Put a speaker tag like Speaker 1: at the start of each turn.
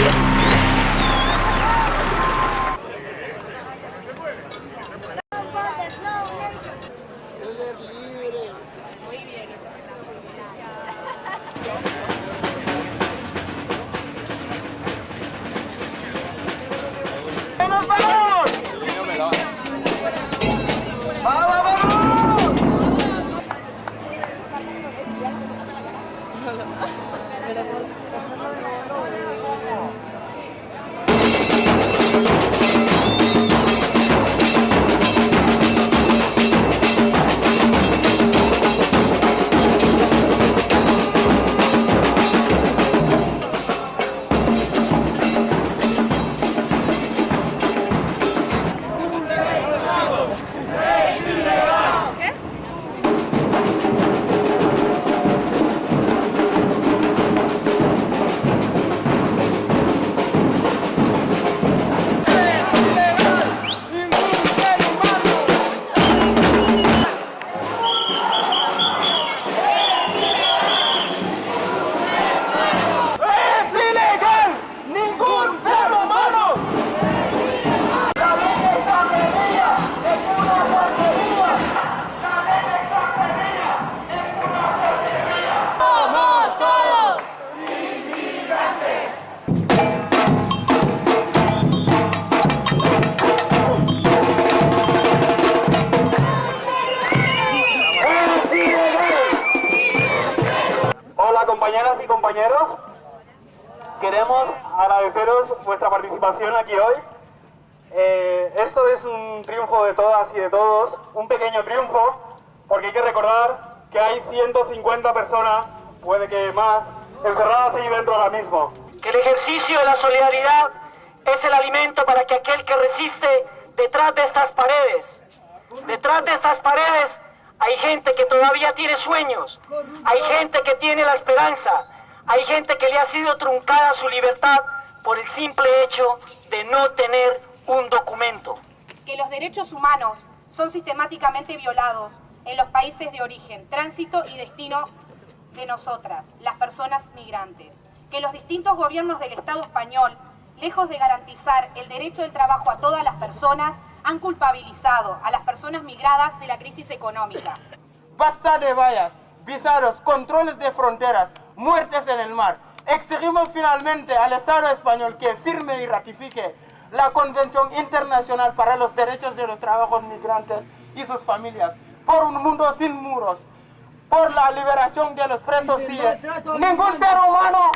Speaker 1: ¡Es Hola compañeras y compañeros, queremos agradeceros vuestra participación aquí hoy. Eh, esto es un triunfo de todas y de todos, un pequeño triunfo, porque hay que recordar que hay 150 personas, puede que más, encerradas ahí dentro ahora mismo.
Speaker 2: que el ejercicio de la solidaridad es el alimento para que aquel que resiste detrás de estas paredes, detrás de estas paredes hay gente que todavía tiene sueños, hay gente que tiene la esperanza, hay gente que le ha sido truncada su libertad por el simple hecho de no tener un documento.
Speaker 3: que los derechos humanos son sistemáticamente violados en los países de origen, tránsito y destino de nosotras, las personas migrantes. Que los distintos gobiernos del Estado español, lejos de garantizar el derecho del trabajo a todas las personas, han culpabilizado a las personas migradas de la crisis económica.
Speaker 1: Basta de vallas, visados, controles de fronteras, muertes en el mar. Exigimos finalmente al Estado español que firme y ratifique la Convención Internacional para los Derechos de los Trabajos Migrantes y sus familias, por un mundo sin muros, por la liberación de los presos CIE. Ningún ser humano.